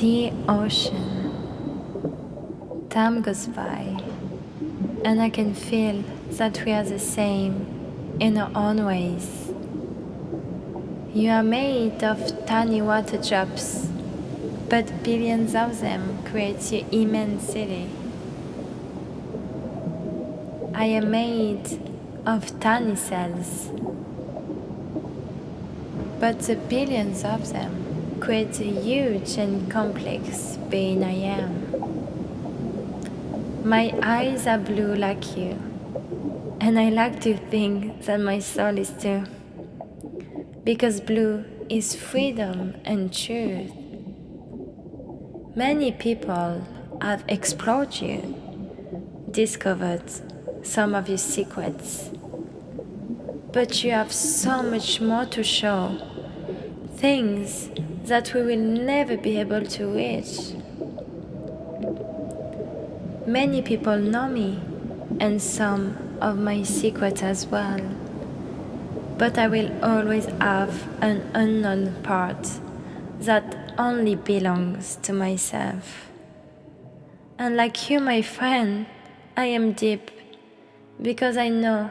Dear ocean, time goes by, and I can feel that we are the same in our own ways. You are made of tiny water drops, but billions of them create your immense city. I am made of tiny cells, but the billions of them the huge and complex being I am. My eyes are blue like you, and I like to think that my soul is too, because blue is freedom and truth. Many people have explored you, discovered some of your secrets, but you have so much more to show, things that we will never be able to reach. Many people know me and some of my secrets as well, but I will always have an unknown part that only belongs to myself. And like you, my friend, I am deep because I know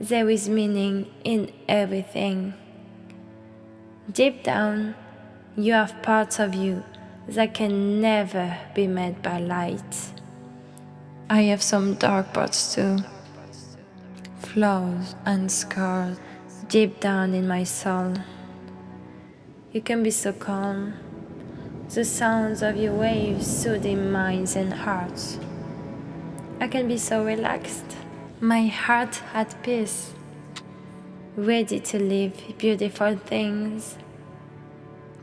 there is meaning in everything. Deep down, you have parts of you that can never be met by light. I have some dark parts too, flaws and scars deep down in my soul. You can be so calm, the sounds of your waves soothing minds and hearts. I can be so relaxed my heart at peace, ready to live beautiful things.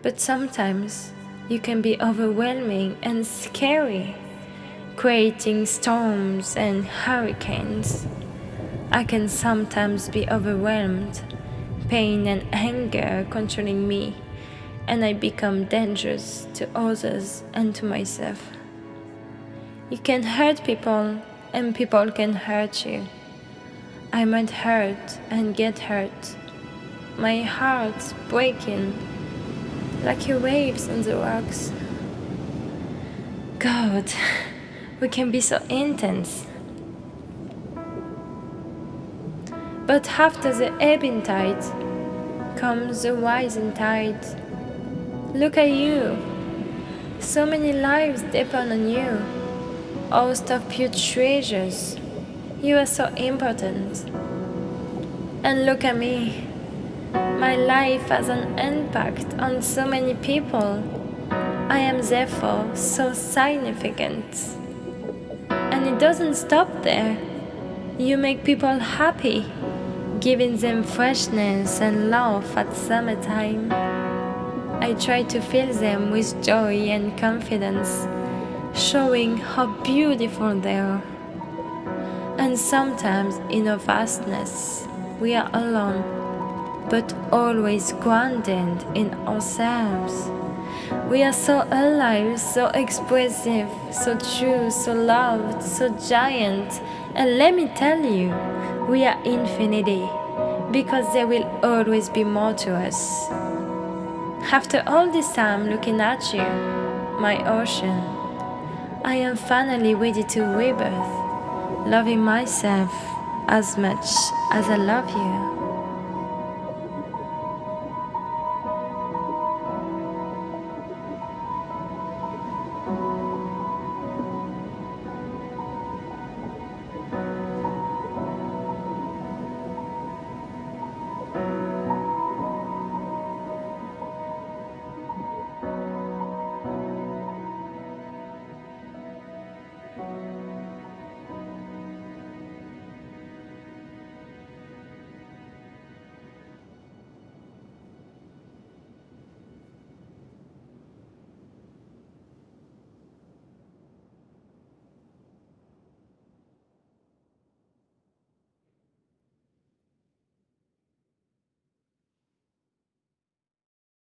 But sometimes you can be overwhelming and scary, creating storms and hurricanes. I can sometimes be overwhelmed, pain and anger controlling me, and I become dangerous to others and to myself. You can hurt people and people can hurt you. I might hurt and get hurt. My heart's breaking like your waves on the rocks. God, we can be so intense. But after the ebbing tide comes the rising tide. Look at you. So many lives depend on you host of pure treasures. You are so important. And look at me. My life has an impact on so many people. I am therefore so significant. And it doesn't stop there. You make people happy, giving them freshness and love at summertime. I try to fill them with joy and confidence showing how beautiful they are. And sometimes in our vastness, we are alone, but always grounded in ourselves. We are so alive, so expressive, so true, so loved, so giant. And let me tell you, we are infinity, because there will always be more to us. After all this time looking at you, my ocean, I am finally ready to rebirth, loving myself as much as I love you.